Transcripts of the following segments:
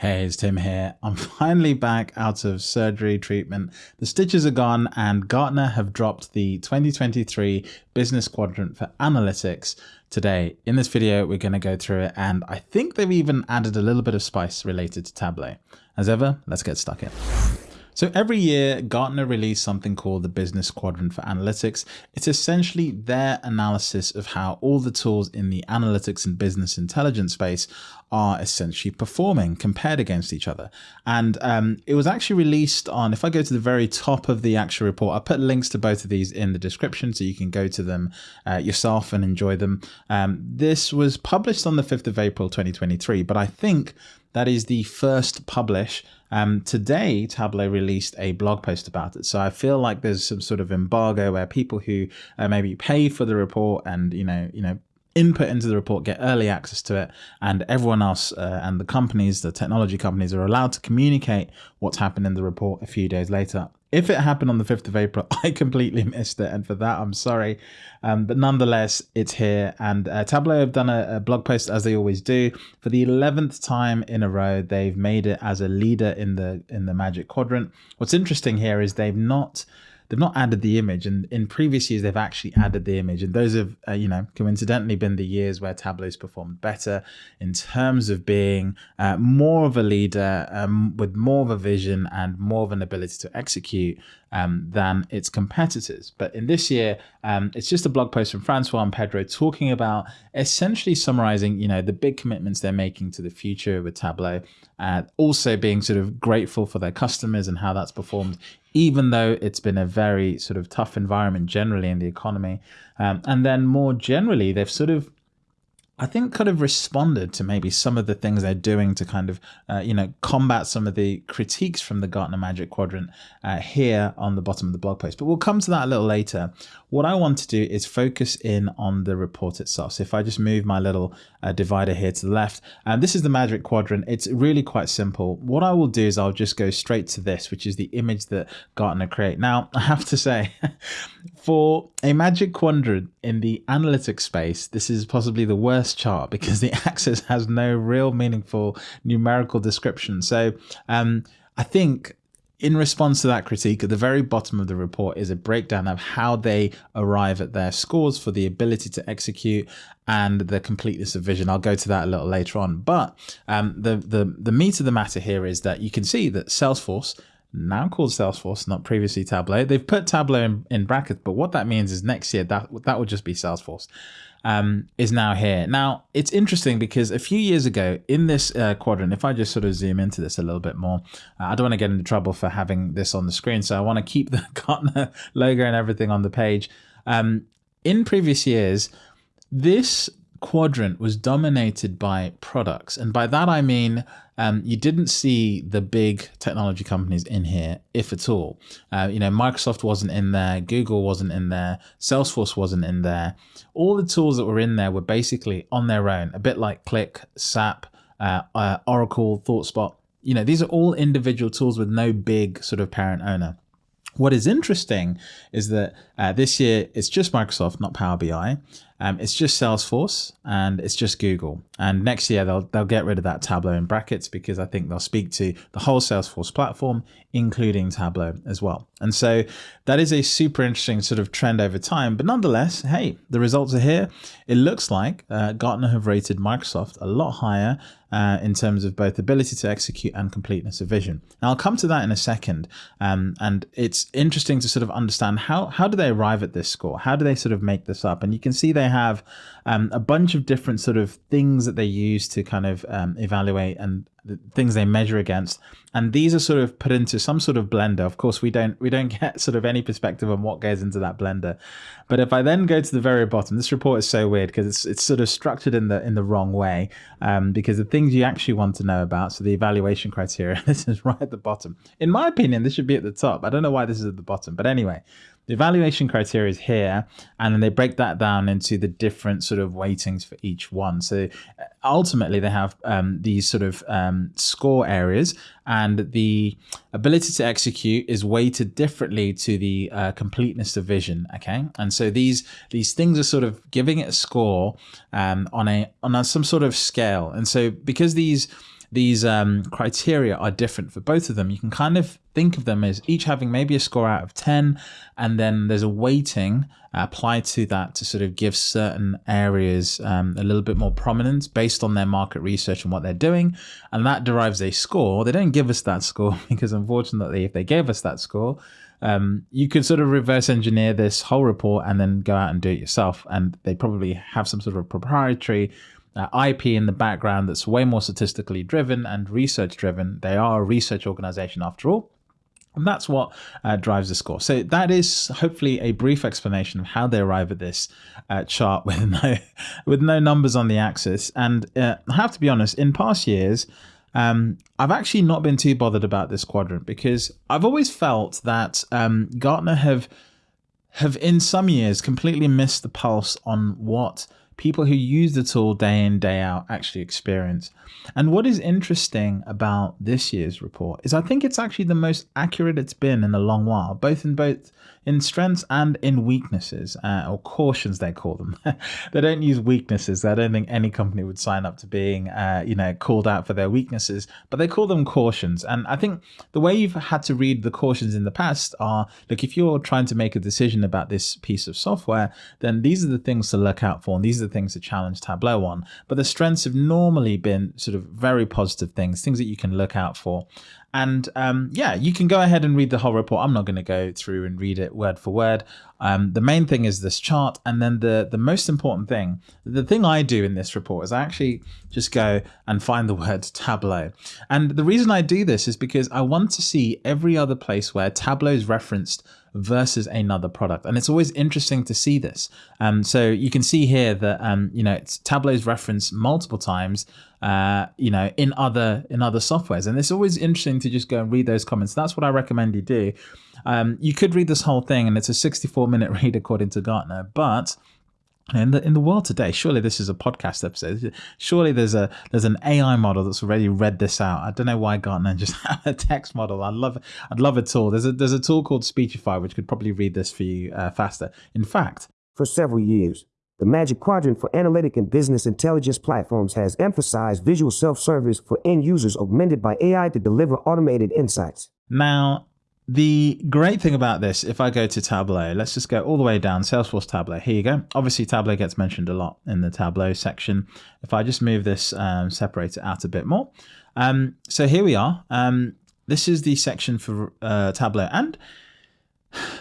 Hey, it's Tim here. I'm finally back out of surgery treatment. The stitches are gone and Gartner have dropped the 2023 business quadrant for analytics today. In this video, we're going to go through it and I think they've even added a little bit of spice related to Tableau. As ever, let's get stuck in. So every year, Gartner release something called the Business Quadrant for Analytics. It's essentially their analysis of how all the tools in the analytics and business intelligence space are essentially performing compared against each other. And um, it was actually released on, if I go to the very top of the actual report, I put links to both of these in the description so you can go to them uh, yourself and enjoy them. Um, this was published on the 5th of April 2023, but I think that is the first publish. Um, today, Tableau released a blog post about it. So I feel like there's some sort of embargo where people who uh, maybe pay for the report and, you know, you know, input into the report, get early access to it, and everyone else uh, and the companies, the technology companies, are allowed to communicate what's happened in the report a few days later. If it happened on the 5th of April, I completely missed it, and for that, I'm sorry. Um, but nonetheless, it's here, and uh, Tableau have done a, a, blog post as they always do. For the 11th time in a row, they've made it as a leader in the in the Magic Quadrant. What's interesting here is they've not they've not added the image and in previous years they've actually added the image. And those have uh, you know coincidentally been the years where tableau's performed better in terms of being uh, more of a leader um, with more of a vision and more of an ability to execute um, than its competitors but in this year um, it's just a blog post from francois and pedro talking about essentially summarizing you know the big commitments they're making to the future with tableau uh, also being sort of grateful for their customers and how that's performed even though it's been a very sort of tough environment generally in the economy. Um, and then more generally, they've sort of I think could have responded to maybe some of the things they're doing to kind of, uh, you know, combat some of the critiques from the Gartner Magic Quadrant uh, here on the bottom of the blog post. But we'll come to that a little later. What I want to do is focus in on the report itself. So if I just move my little uh, divider here to the left, and this is the Magic Quadrant. It's really quite simple. What I will do is I'll just go straight to this, which is the image that Gartner create. Now, I have to say, for a Magic Quadrant in the analytics space, this is possibly the worst chart because the axis has no real meaningful numerical description. So um, I think in response to that critique, at the very bottom of the report is a breakdown of how they arrive at their scores for the ability to execute and the completeness of vision. I'll go to that a little later on. But um, the, the, the meat of the matter here is that you can see that Salesforce, now called Salesforce, not previously Tableau, they've put Tableau in, in brackets, but what that means is next year that, that will just be Salesforce um, is now here. Now, it's interesting because a few years ago in this uh, quadrant, if I just sort of zoom into this a little bit more, uh, I don't want to get into trouble for having this on the screen, so I want to keep the Gartner logo and everything on the page. Um, in previous years, this quadrant was dominated by products. And by that, I mean, um, you didn't see the big technology companies in here, if at all. Uh, you know, Microsoft wasn't in there, Google wasn't in there, Salesforce wasn't in there. All the tools that were in there were basically on their own, a bit like Qlik, SAP, uh, uh, Oracle, ThoughtSpot. You know, these are all individual tools with no big sort of parent owner. What is interesting is that uh, this year it's just Microsoft, not Power BI. Um, it's just Salesforce and it's just Google. And next year they'll they'll get rid of that Tableau in brackets because I think they'll speak to the whole Salesforce platform, including Tableau as well. And so that is a super interesting sort of trend over time. But nonetheless, hey, the results are here. It looks like uh, Gartner have rated Microsoft a lot higher uh, in terms of both ability to execute and completeness of vision. Now I'll come to that in a second. Um, and it's interesting to sort of understand how how do they arrive at this score? How do they sort of make this up? And you can see they have um, a bunch of different sort of things that they use to kind of um, evaluate and the things they measure against. And these are sort of put into some sort of blender. Of course we don't we don't get sort of any perspective on what goes into that blender. But if i then go to the very bottom this report is so weird because it's it's sort of structured in the in the wrong way um, because the things you actually want to know about so the evaluation criteria this is right at the bottom. In my opinion this should be at the top. I don't know why this is at the bottom but anyway the evaluation criteria is here, and then they break that down into the different sort of weightings for each one. So uh, ultimately, they have um, these sort of um, score areas, and the ability to execute is weighted differently to the uh, completeness of vision. Okay, and so these these things are sort of giving it a score um, on a on a, some sort of scale, and so because these these um, criteria are different for both of them. You can kind of think of them as each having maybe a score out of 10, and then there's a weighting applied to that to sort of give certain areas um, a little bit more prominence based on their market research and what they're doing. And that derives a score. They don't give us that score because, unfortunately, if they gave us that score, um, you could sort of reverse engineer this whole report and then go out and do it yourself. And they probably have some sort of proprietary uh, IP in the background that's way more statistically driven and research driven. They are a research organization after all. And that's what uh, drives the score. So that is hopefully a brief explanation of how they arrive at this uh, chart with no with no numbers on the axis. And uh, I have to be honest, in past years, um, I've actually not been too bothered about this quadrant because I've always felt that um, Gartner have have in some years completely missed the pulse on what people who use the tool day in day out actually experience. And what is interesting about this year's report is I think it's actually the most accurate it's been in a long while, both in both in strengths and in weaknesses, uh, or cautions they call them. they don't use weaknesses. I don't think any company would sign up to being, uh, you know, called out for their weaknesses, but they call them cautions. And I think the way you've had to read the cautions in the past are, look, if you're trying to make a decision about this piece of software, then these are the things to look out for, and these are the things to challenge Tableau on. But the strengths have normally been sort of very positive things, things that you can look out for. And um, yeah, you can go ahead and read the whole report. I'm not going to go through and read it word for word. Um, the main thing is this chart, and then the the most important thing, the thing I do in this report is I actually just go and find the word Tableau. And the reason I do this is because I want to see every other place where Tableau is referenced versus another product. And it's always interesting to see this. Um, so you can see here that, um, you know, it's Tableau's referenced multiple times, uh, you know, in other, in other softwares. And it's always interesting to just go and read those comments. That's what I recommend you do. Um, you could read this whole thing and it's a 64 minute read according to Gartner, but in the in the world today, surely this is a podcast episode. Surely there's a there's an AI model that's already read this out. I don't know why Gartner just have a text model. I'd love I'd love a tool. There's a there's a tool called Speechify which could probably read this for you uh, faster. In fact, for several years, the Magic Quadrant for Analytic and Business Intelligence Platforms has emphasized visual self-service for end users augmented by AI to deliver automated insights. Now, the great thing about this, if I go to Tableau, let's just go all the way down, Salesforce Tableau. Here you go. Obviously, Tableau gets mentioned a lot in the Tableau section. If I just move this, um, separate it out a bit more. Um, so here we are. Um, this is the section for uh, Tableau. And,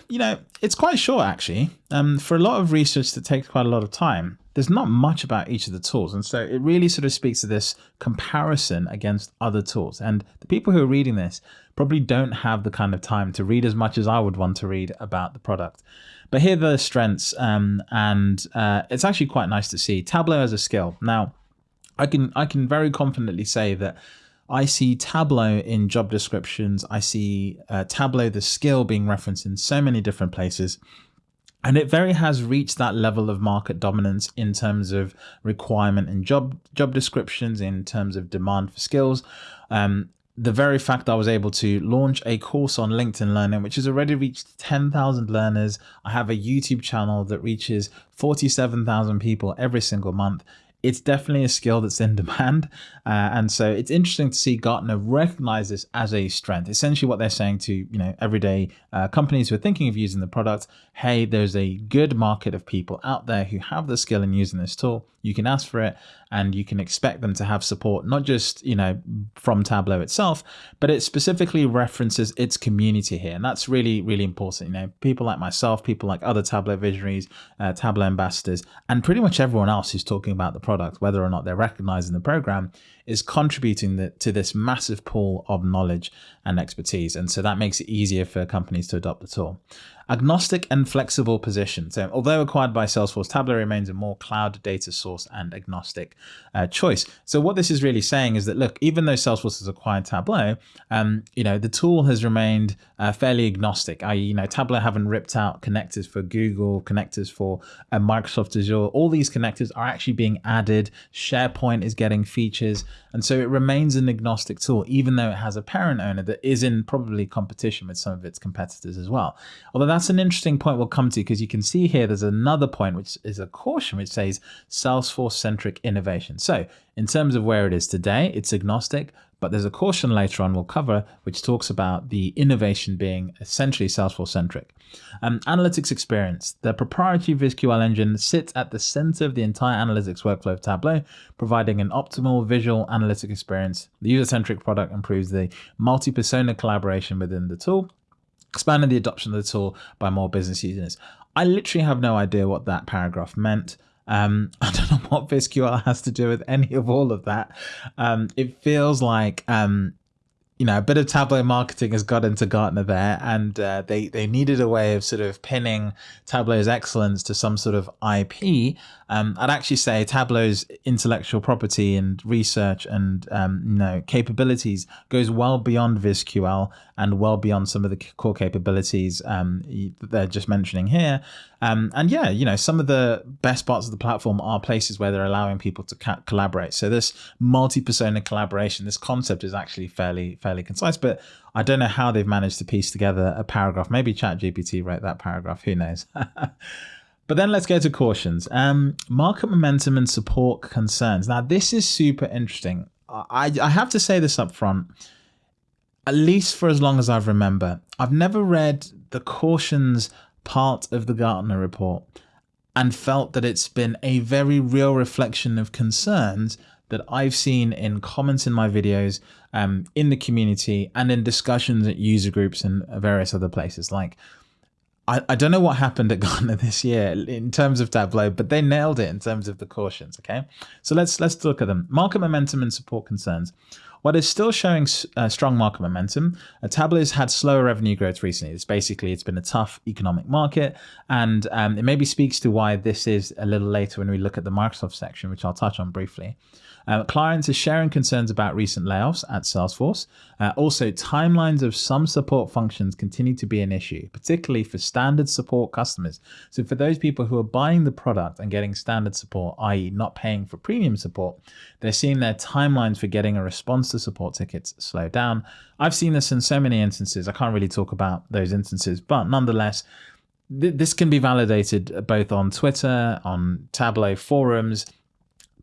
you know, it's quite short, actually. Um, for a lot of research that takes quite a lot of time, there's not much about each of the tools. And so it really sort of speaks to this comparison against other tools. And the people who are reading this probably don't have the kind of time to read as much as I would want to read about the product. But here are the strengths, um, and uh, it's actually quite nice to see. Tableau as a skill. Now, I can I can very confidently say that I see Tableau in job descriptions. I see uh, Tableau, the skill, being referenced in so many different places. And it very has reached that level of market dominance in terms of requirement and job job descriptions, in terms of demand for skills. Um, the very fact I was able to launch a course on LinkedIn Learning, which has already reached 10,000 learners. I have a YouTube channel that reaches 47,000 people every single month it's definitely a skill that's in demand. Uh, and so it's interesting to see Gartner recognize this as a strength. Essentially what they're saying to, you know, everyday uh, companies who are thinking of using the product, hey, there's a good market of people out there who have the skill in using this tool. You can ask for it and you can expect them to have support, not just, you know, from Tableau itself, but it specifically references its community here. And that's really, really important. You know, people like myself, people like other Tableau visionaries, uh, Tableau ambassadors, and pretty much everyone else who's talking about the product, whether or not they're recognizing the program, is contributing the, to this massive pool of knowledge and expertise. And so that makes it easier for companies to adopt the tool. Agnostic and flexible position. So although acquired by Salesforce, Tableau remains a more cloud data source and agnostic uh, choice. So what this is really saying is that, look, even though Salesforce has acquired Tableau, um, you know, the tool has remained uh, fairly agnostic. I, you know, Tableau haven't ripped out connectors for Google, connectors for uh, Microsoft Azure. All these connectors are actually being added. SharePoint is getting features. And so it remains an agnostic tool, even though it has a parent owner that is in probably competition with some of its competitors as well. Although that's an interesting point we'll come to because you can see here there's another point which is a caution which says Salesforce centric innovation. So in terms of where it is today, it's agnostic, but there's a caution later on we'll cover which talks about the innovation being essentially Salesforce centric. Um, analytics experience. The proprietary VizQL engine sits at the center of the entire analytics workflow of Tableau, providing an optimal visual analytic experience. The user-centric product improves the multi-persona collaboration within the tool, expanding the adoption of the tool by more business users. I literally have no idea what that paragraph meant. Um, I don't know what VizQL has to do with any of all of that. Um, it feels like um, you know, a bit of Tableau marketing has got into Gartner there, and uh, they they needed a way of sort of pinning Tableau's excellence to some sort of IP. Um, I'd actually say Tableau's intellectual property and research and um, you know capabilities goes well beyond VizQL and well beyond some of the core capabilities um, that they're just mentioning here. Um, and yeah, you know, some of the best parts of the platform are places where they're allowing people to collaborate. So this multi-persona collaboration, this concept is actually fairly fairly concise, but I don't know how they've managed to piece together a paragraph. Maybe ChatGPT wrote that paragraph. Who knows? But then let's go to cautions. Um, market momentum and support concerns. Now, this is super interesting. I, I have to say this up front, at least for as long as I remember, I've never read the cautions part of the Gartner report and felt that it's been a very real reflection of concerns that I've seen in comments in my videos, um, in the community, and in discussions at user groups and various other places. Like, I, I don't know what happened at Gartner this year in terms of Tableau, but they nailed it in terms of the cautions. Okay, so let's let's look at them. Market momentum and support concerns. What is still showing uh, strong market momentum, uh, Tableau has had slower revenue growth recently. It's basically, it's been a tough economic market. And um, it maybe speaks to why this is a little later when we look at the Microsoft section, which I'll touch on briefly. Uh, clients are sharing concerns about recent layoffs at Salesforce. Uh, also, timelines of some support functions continue to be an issue, particularly for standard support customers. So for those people who are buying the product and getting standard support, i.e. not paying for premium support, they're seeing their timelines for getting a response to support tickets slow down. I've seen this in so many instances. I can't really talk about those instances, but nonetheless, this can be validated both on Twitter, on Tableau forums,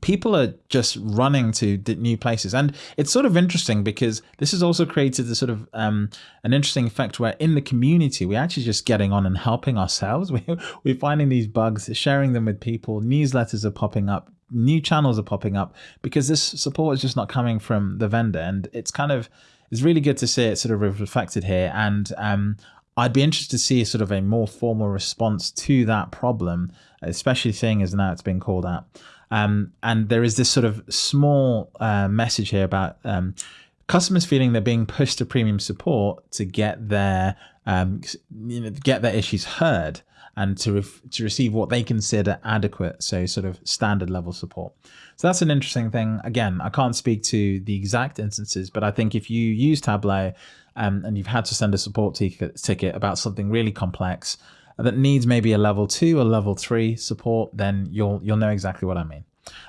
people are just running to new places. And it's sort of interesting because this has also created this sort of um, an interesting effect where in the community we're actually just getting on and helping ourselves. We, we're finding these bugs sharing them with people. Newsletters are popping up new channels are popping up because this support is just not coming from the vendor. And it's kind of it's really good to see it sort of reflected here. And um, I'd be interested to see sort of a more formal response to that problem, especially seeing as now it's been called out. Um, and there is this sort of small uh, message here about um, customers feeling they're being pushed to premium support to get their um, you know get their issues heard and to to receive what they consider adequate, so sort of standard level support. So that's an interesting thing. Again, I can't speak to the exact instances, but I think if you use Tableau um, and you've had to send a support ticket, about something really complex, that needs maybe a level two or level three support, then you'll you'll know exactly what I mean.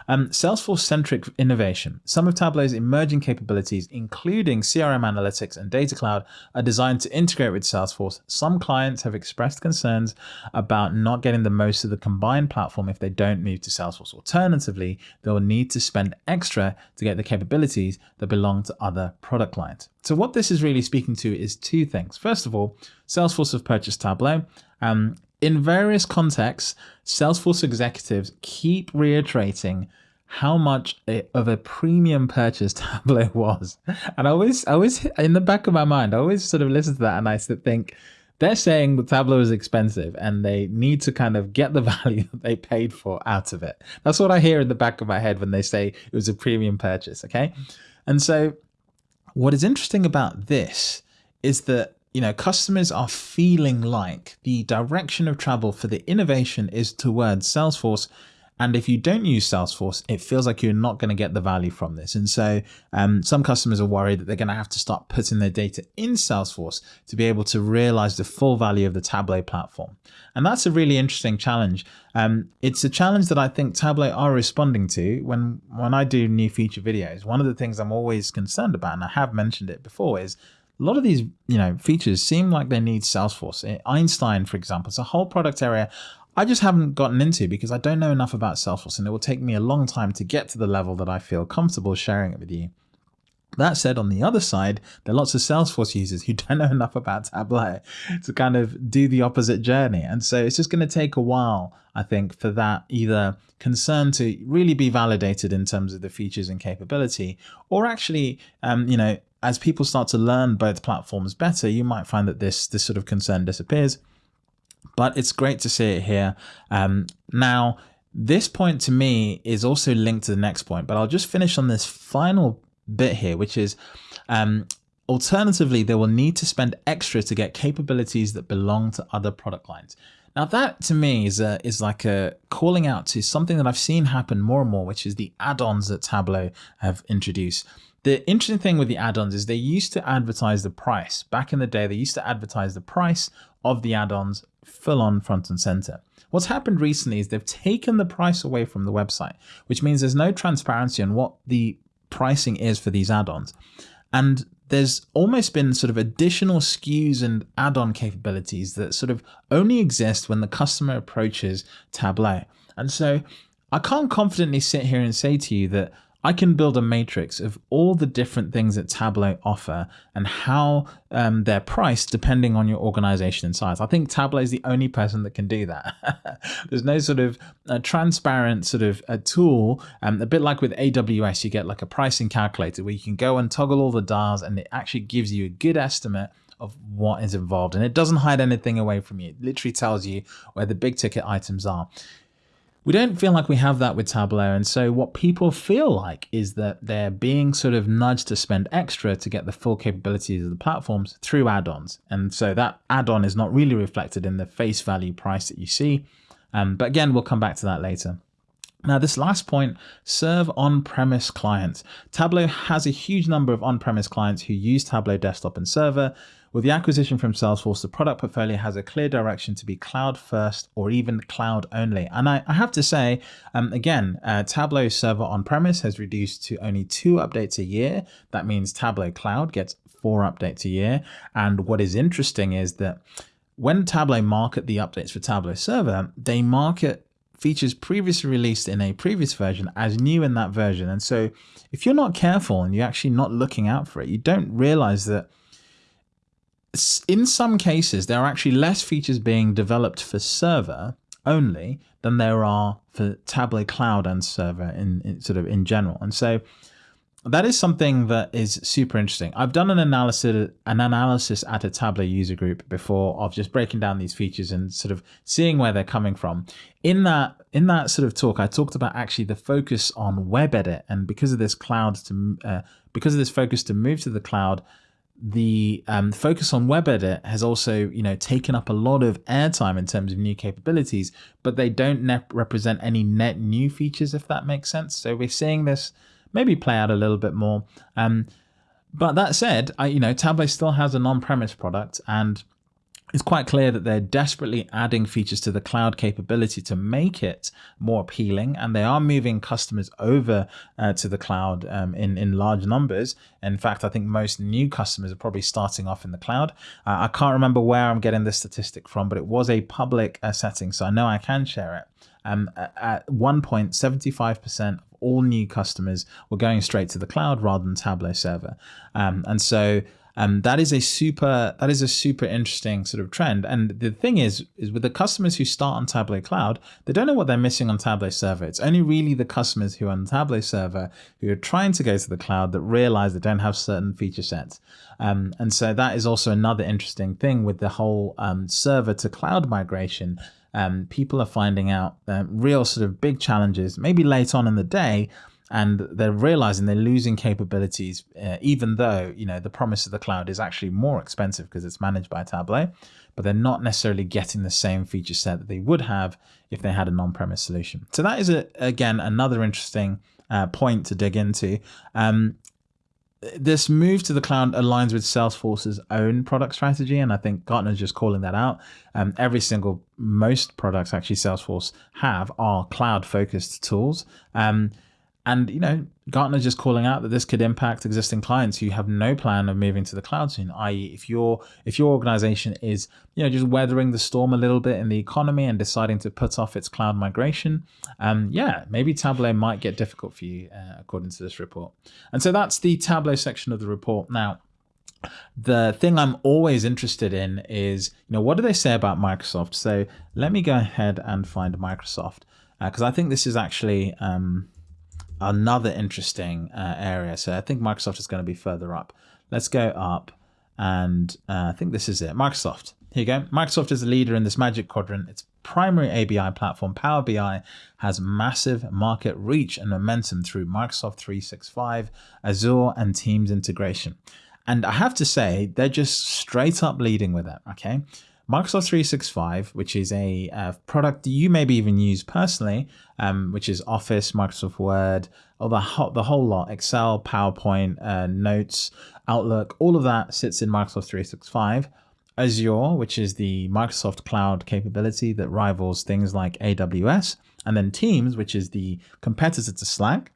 Um, Salesforce-centric innovation. Some of Tableau's emerging capabilities, including CRM analytics and data cloud, are designed to integrate with Salesforce. Some clients have expressed concerns about not getting the most of the combined platform if they don't move to Salesforce. Alternatively, they'll need to spend extra to get the capabilities that belong to other product lines. So what this is really speaking to is two things. First of all, Salesforce have purchased Tableau um, in various contexts, Salesforce executives keep reiterating how much of a premium purchase Tableau was. And I always, I always, in the back of my mind, I always sort of listen to that and I think they're saying the Tableau is expensive and they need to kind of get the value that they paid for out of it. That's what I hear in the back of my head when they say it was a premium purchase. Okay. And so what is interesting about this is that you know, customers are feeling like the direction of travel for the innovation is towards Salesforce And if you don't use Salesforce, it feels like you're not going to get the value from this. And so um, some customers are worried that they're going to have to start putting their data in Salesforce to be able to realize the full value of the Tableau platform. And that's a really interesting challenge. Um, it's a challenge that I think Tableau are responding to when, when I do new feature videos. One of the things I'm always concerned about, and I have mentioned it before, is a lot of these you know features seem like they need Salesforce. Einstein, for example, it's a whole product area I just haven't gotten into because I don't know enough about Salesforce and it will take me a long time to get to the level that I feel comfortable sharing it with you. That said, on the other side, there are lots of Salesforce users who don't know enough about Tableau to kind of do the opposite journey. And so it's just going to take a while, I think, for that either concern to really be validated in terms of the features and capability, or actually, um, you know, as people start to learn both platforms better, you might find that this, this sort of concern disappears but it's great to see it here. Um, now, this point to me is also linked to the next point, but I'll just finish on this final bit here, which is um, alternatively, they will need to spend extra to get capabilities that belong to other product lines. Now that to me is a, is like a calling out to something that I've seen happen more and more, which is the add-ons that Tableau have introduced. The interesting thing with the add-ons is they used to advertise the price. Back in the day, they used to advertise the price of the add-ons full on front and center. What's happened recently is they've taken the price away from the website, which means there's no transparency on what the pricing is for these add-ons. And there's almost been sort of additional SKUs and add-on capabilities that sort of only exist when the customer approaches Tableau. And so I can't confidently sit here and say to you that I can build a matrix of all the different things that Tableau offer and how um, they're priced depending on your organization and size. I think Tableau is the only person that can do that. There's no sort of uh, transparent sort of a tool, um, a bit like with AWS, you get like a pricing calculator where you can go and toggle all the dials and it actually gives you a good estimate of what is involved and it doesn't hide anything away from you. It literally tells you where the big ticket items are. We don't feel like we have that with Tableau. And so what people feel like is that they're being sort of nudged to spend extra to get the full capabilities of the platforms through add-ons. And so that add-on is not really reflected in the face value price that you see. Um, but again, we'll come back to that later. Now, this last point, serve on-premise clients. Tableau has a huge number of on-premise clients who use Tableau Desktop and Server, with the acquisition from Salesforce, the product portfolio has a clear direction to be cloud first or even cloud only. And I, I have to say, um, again, uh, Tableau server on-premise has reduced to only two updates a year. That means Tableau Cloud gets four updates a year. And what is interesting is that when Tableau market the updates for Tableau Server, they market features previously released in a previous version as new in that version. And so if you're not careful and you're actually not looking out for it, you don't realize that in some cases, there are actually less features being developed for server only than there are for Tableau Cloud and server in, in, sort of in general. And so that is something that is super interesting. I've done an analysis an analysis at a Tableau user group before of just breaking down these features and sort of seeing where they're coming from. In that in that sort of talk, I talked about actually the focus on web edit and because of this cloud to uh, because of this focus to move to the cloud, the um, focus on web edit has also you know taken up a lot of airtime in terms of new capabilities but they don't represent any net new features if that makes sense. So we're seeing this maybe play out a little bit more. Um, but that said I, you know tableau still has an on-premise product and it's quite clear that they're desperately adding features to the cloud capability to make it more appealing and they are moving customers over uh, to the cloud um, in, in large numbers. In fact, I think most new customers are probably starting off in the cloud. Uh, I can't remember where I'm getting this statistic from, but it was a public uh, setting, so I know I can share it. Um, at one point, 75% of all new customers were going straight to the cloud rather than Tableau server. Um, and so um, that is a super that is a super interesting sort of trend. And the thing is, is with the customers who start on Tableau Cloud, they don't know what they're missing on Tableau Server. It's only really the customers who are on Tableau Server who are trying to go to the cloud that realize they don't have certain feature sets. Um, and so that is also another interesting thing with the whole um, server to cloud migration. Um, people are finding out uh, real sort of big challenges, maybe late on in the day, and they're realizing they're losing capabilities, uh, even though you know the promise of the cloud is actually more expensive because it's managed by Tableau, but they're not necessarily getting the same feature set that they would have if they had an on-premise solution. So that is a, again another interesting uh, point to dig into. Um, this move to the cloud aligns with Salesforce's own product strategy, and I think Gartner's just calling that out. Um, every single, most products actually Salesforce have are cloud-focused tools. Um, and you know, Gartner just calling out that this could impact existing clients who have no plan of moving to the cloud soon. I.e., if your if your organization is you know just weathering the storm a little bit in the economy and deciding to put off its cloud migration, um, yeah, maybe Tableau might get difficult for you, uh, according to this report. And so that's the Tableau section of the report. Now, the thing I'm always interested in is, you know, what do they say about Microsoft? So let me go ahead and find Microsoft because uh, I think this is actually um, another interesting uh, area. So I think Microsoft is going to be further up. Let's go up and uh, I think this is it. Microsoft. Here you go. Microsoft is a leader in this magic quadrant. Its primary ABI platform, Power BI, has massive market reach and momentum through Microsoft 365, Azure, and Teams integration. And I have to say, they're just straight up leading with it. Okay. Microsoft 365, which is a uh, product you maybe even use personally, um, which is Office, Microsoft Word, all the, ho the whole lot, Excel, PowerPoint, uh, Notes, Outlook, all of that sits in Microsoft 365. Azure, which is the Microsoft cloud capability that rivals things like AWS, and then Teams, which is the competitor to Slack.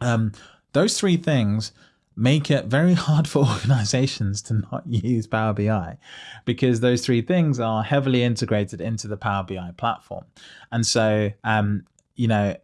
Um, those three things make it very hard for organizations to not use Power BI because those three things are heavily integrated into the Power BI platform. And so, um, you know,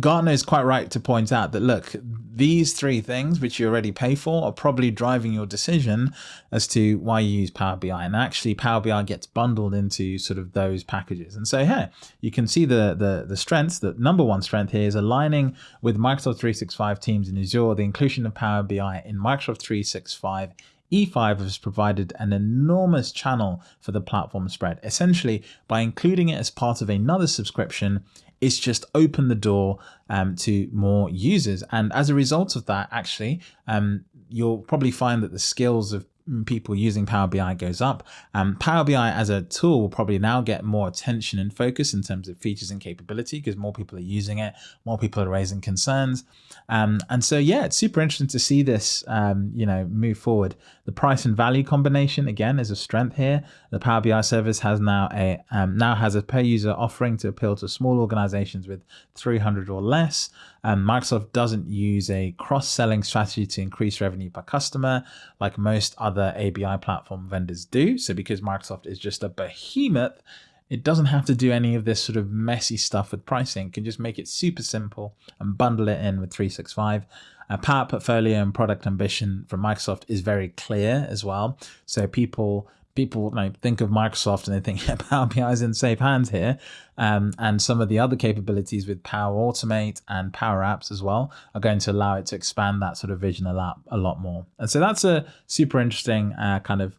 Gartner is quite right to point out that look, these three things which you already pay for are probably driving your decision as to why you use Power BI. And actually, Power BI gets bundled into sort of those packages. And so here you can see the the the strengths. The number one strength here is aligning with Microsoft 365 Teams in Azure. The inclusion of Power BI in Microsoft 365 E5 has provided an enormous channel for the platform spread. Essentially, by including it as part of another subscription, it's just opened the door um, to more users. And as a result of that, actually, um, you'll probably find that the skills of people using Power BI goes up. Um, Power BI as a tool will probably now get more attention and focus in terms of features and capability because more people are using it, more people are raising concerns. Um, and so, yeah, it's super interesting to see this, um, you know, move forward. The price and value combination, again, is a strength here. The Power BI service has now a um, now has a per user offering to appeal to small organizations with 300 or less. Um, Microsoft doesn't use a cross-selling strategy to increase revenue per customer like most other ABI platform vendors do. So because Microsoft is just a behemoth, it doesn't have to do any of this sort of messy stuff with pricing. It can just make it super simple and bundle it in with 365. Uh, power portfolio and product ambition from Microsoft is very clear as well. So people people like think of Microsoft and they think yeah, Power BI is in safe hands here. Um, and some of the other capabilities with Power Automate and Power Apps as well are going to allow it to expand that sort of vision a lot, a lot more. And so that's a super interesting uh, kind of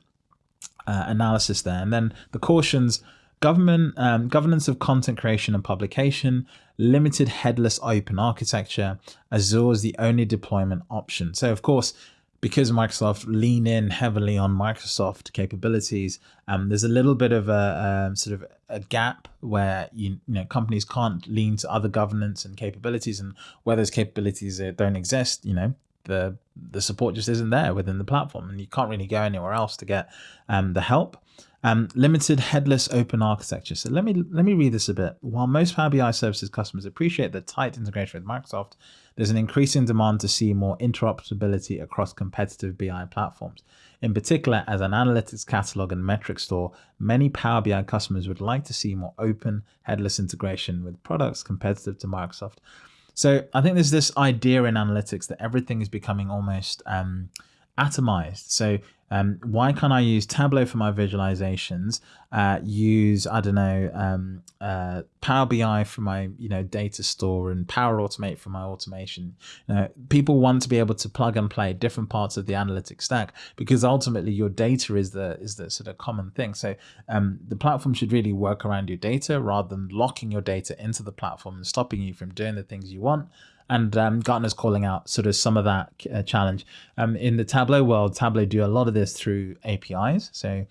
uh, analysis there. And then the cautions government um, governance of content creation and publication, limited headless open architecture, Azure is the only deployment option. So of course, because Microsoft lean in heavily on Microsoft capabilities, um, there's a little bit of a, a, sort of a gap where you, you know companies can't lean to other governance and capabilities, and where those capabilities don't exist, you know the the support just isn't there within the platform, and you can't really go anywhere else to get um, the help. Um, limited headless open architecture. So let me let me read this a bit. While most Power BI services customers appreciate the tight integration with Microsoft, there's an increasing demand to see more interoperability across competitive BI platforms. In particular, as an analytics catalog and metric store, many Power BI customers would like to see more open, headless integration with products competitive to Microsoft. So I think there's this idea in analytics that everything is becoming almost um, atomized. So um, why can't I use Tableau for my visualizations? Uh, use I don't know um, uh, Power BI for my you know data store and Power Automate for my automation. You know, people want to be able to plug and play different parts of the analytics stack because ultimately your data is the is the sort of common thing. So um, the platform should really work around your data rather than locking your data into the platform and stopping you from doing the things you want and um, Gartner's calling out sort of some of that uh, challenge. Um, in the Tableau world, Tableau do a lot of this through APIs. So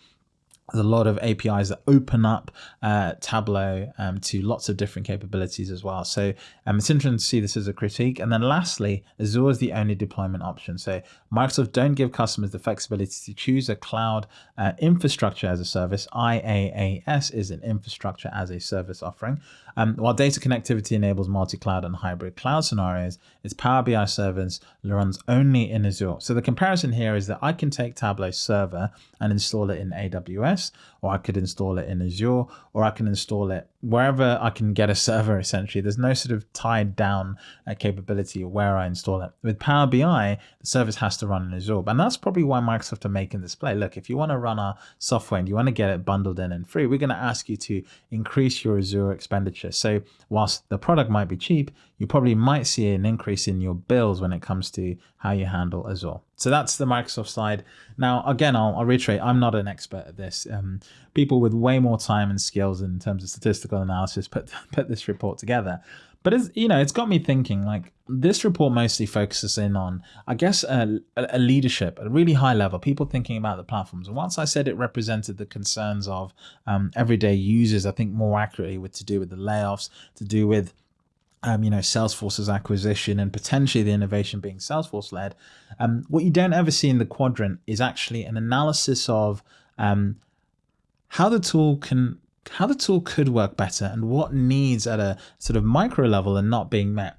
there's a lot of APIs that open up uh, Tableau um, to lots of different capabilities as well. So um, it's interesting to see this as a critique. And then lastly, Azure is the only deployment option. So Microsoft don't give customers the flexibility to choose a cloud uh, infrastructure as a service. IaaS is an infrastructure as a service offering. Um, while data connectivity enables multi-cloud and hybrid cloud scenarios, its Power BI service runs only in Azure. So the comparison here is that I can take Tableau server and install it in AWS, or I could install it in Azure, or I can install it wherever I can get a server essentially. There's no sort of tied down uh, capability where I install it. With Power BI, the service has to run in Azure. And that's probably why Microsoft are making this play. Look, if you want to run our software and you want to get it bundled in and free, we're going to ask you to increase your Azure expenditure. So whilst the product might be cheap, you probably might see an increase in your bills when it comes to how you handle Azure. So that's the Microsoft side. Now, again, I'll, I'll reiterate, I'm not an expert at this. Um, people with way more time and skills in terms of statistical analysis put, put this report together. But it's, you know, it's got me thinking like this report mostly focuses in on, I guess, a, a, leadership at a really high level, people thinking about the platforms. And once I said it represented the concerns of um, everyday users, I think more accurately with to do with the layoffs, to do with um, you know, Salesforce's acquisition and potentially the innovation being Salesforce led. Um, what you don't ever see in the quadrant is actually an analysis of um, how the tool can how the tool could work better and what needs at a sort of micro level are not being met.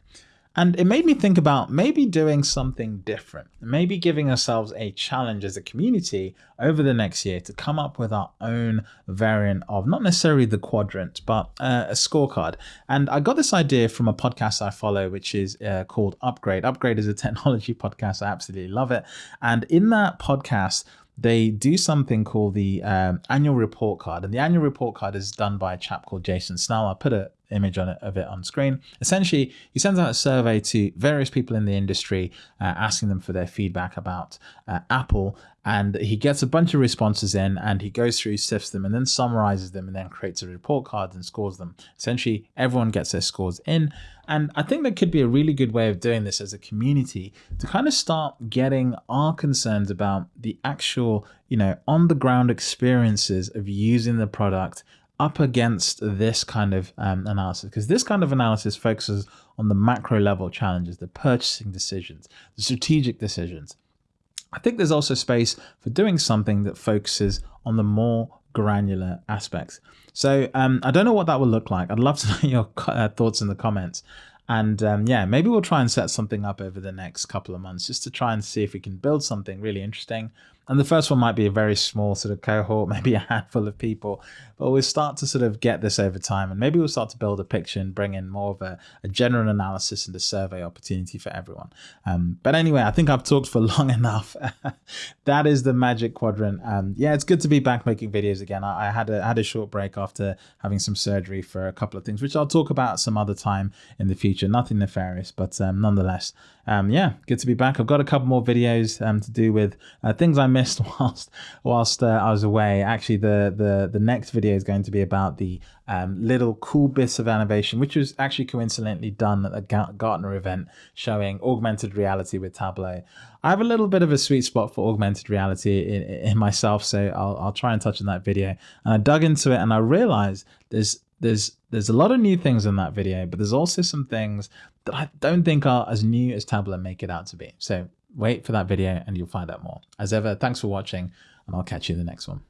And it made me think about maybe doing something different, maybe giving ourselves a challenge as a community over the next year to come up with our own variant of not necessarily the quadrant, but uh, a scorecard. And I got this idea from a podcast I follow, which is uh, called Upgrade. Upgrade is a technology podcast. I absolutely love it. And in that podcast, they do something called the um, annual report card. And the annual report card is done by a chap called Jason Snell. I'll put an image on it, of it on screen. Essentially, he sends out a survey to various people in the industry, uh, asking them for their feedback about uh, Apple and he gets a bunch of responses in and he goes through sifts them and then summarizes them and then creates a report card and scores them essentially everyone gets their scores in and i think that could be a really good way of doing this as a community to kind of start getting our concerns about the actual you know on the ground experiences of using the product up against this kind of um, analysis because this kind of analysis focuses on the macro level challenges the purchasing decisions the strategic decisions I think there's also space for doing something that focuses on the more granular aspects. So um, I don't know what that will look like. I'd love to know your uh, thoughts in the comments. And um, yeah, maybe we'll try and set something up over the next couple of months just to try and see if we can build something really interesting. And the first one might be a very small sort of cohort, maybe a handful of people, but we'll start to sort of get this over time. And maybe we'll start to build a picture and bring in more of a, a general analysis and a survey opportunity for everyone. Um, but anyway, I think I've talked for long enough. that is the magic quadrant. Um, yeah, it's good to be back making videos again. I, I had a had a short break after having some surgery for a couple of things, which I'll talk about some other time in the future. Nothing nefarious, but um, nonetheless, um, yeah, good to be back. I've got a couple more videos um, to do with uh, things I missed whilst whilst uh, I was away. Actually, the the the next video is going to be about the um, little cool bits of innovation, which was actually coincidentally done at the Gartner event showing augmented reality with Tableau. I have a little bit of a sweet spot for augmented reality in, in myself, so I'll, I'll try and touch on that video. And I dug into it and I realized there's there's there's a lot of new things in that video, but there's also some things that I don't think are as new as Tableau make it out to be. So wait for that video and you'll find out more. As ever, thanks for watching and I'll catch you in the next one.